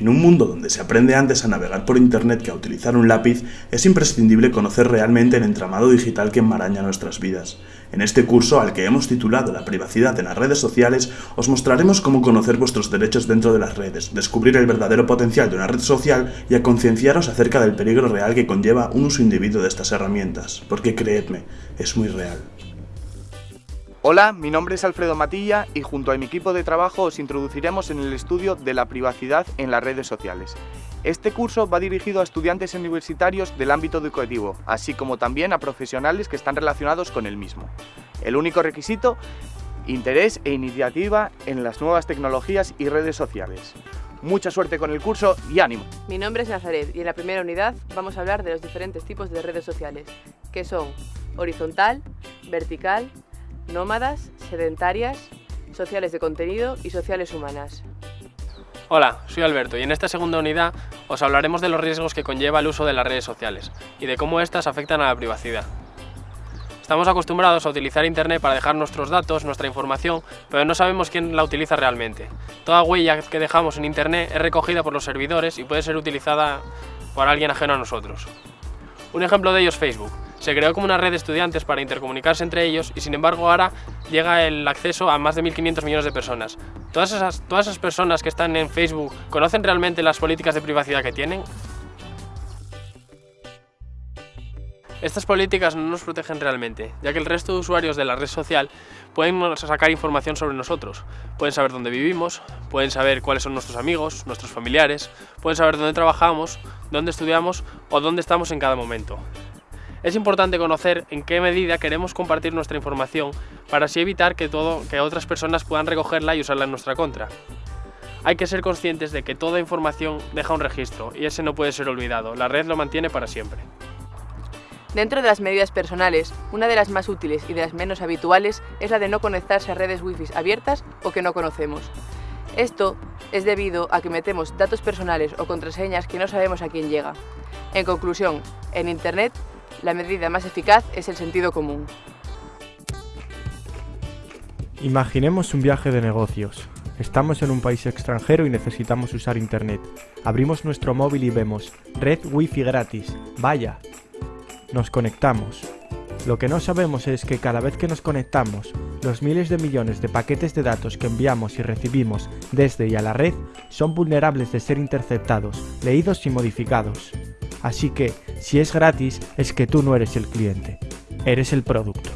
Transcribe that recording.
En un mundo donde se aprende antes a navegar por internet que a utilizar un lápiz, es imprescindible conocer realmente el entramado digital que enmaraña nuestras vidas. En este curso, al que hemos titulado La privacidad en las redes sociales, os mostraremos cómo conocer vuestros derechos dentro de las redes, descubrir el verdadero potencial de una red social y a concienciaros acerca del peligro real que conlleva un uso indebido de estas herramientas, porque creedme, es muy real. Hola, mi nombre es Alfredo Matilla y junto a mi equipo de trabajo os introduciremos en el estudio de la privacidad en las redes sociales. Este curso va dirigido a estudiantes universitarios del ámbito educativo, así como también a profesionales que están relacionados con el mismo. El único requisito, interés e iniciativa en las nuevas tecnologías y redes sociales. Mucha suerte con el curso y ánimo. Mi nombre es Nazaret y en la primera unidad vamos a hablar de los diferentes tipos de redes sociales, que son horizontal, vertical, nómadas, sedentarias, sociales de contenido y sociales humanas. Hola, soy Alberto y en esta segunda unidad os hablaremos de los riesgos que conlleva el uso de las redes sociales y de cómo éstas afectan a la privacidad. Estamos acostumbrados a utilizar Internet para dejar nuestros datos, nuestra información, pero no sabemos quién la utiliza realmente. Toda huella que dejamos en Internet es recogida por los servidores y puede ser utilizada por alguien ajeno a nosotros. Un ejemplo de ello es Facebook. Se creó como una red de estudiantes para intercomunicarse entre ellos y sin embargo ahora llega el acceso a más de 1.500 millones de personas. ¿Todas esas, ¿Todas esas personas que están en Facebook conocen realmente las políticas de privacidad que tienen? Estas políticas no nos protegen realmente, ya que el resto de usuarios de la red social pueden sacar información sobre nosotros. Pueden saber dónde vivimos, pueden saber cuáles son nuestros amigos, nuestros familiares, pueden saber dónde trabajamos, dónde estudiamos o dónde estamos en cada momento. Es importante conocer en qué medida queremos compartir nuestra información para así evitar que, todo, que otras personas puedan recogerla y usarla en nuestra contra. Hay que ser conscientes de que toda información deja un registro y ese no puede ser olvidado, la red lo mantiene para siempre. Dentro de las medidas personales, una de las más útiles y de las menos habituales es la de no conectarse a redes wifi abiertas o que no conocemos. Esto es debido a que metemos datos personales o contraseñas que no sabemos a quién llega. En conclusión, en Internet, la medida más eficaz es el sentido común. Imaginemos un viaje de negocios. Estamos en un país extranjero y necesitamos usar Internet. Abrimos nuestro móvil y vemos red wifi gratis. Vaya, nos conectamos. Lo que no sabemos es que cada vez que nos conectamos, los miles de millones de paquetes de datos que enviamos y recibimos desde y a la red son vulnerables de ser interceptados, leídos y modificados. Así que, si es gratis, es que tú no eres el cliente, eres el producto.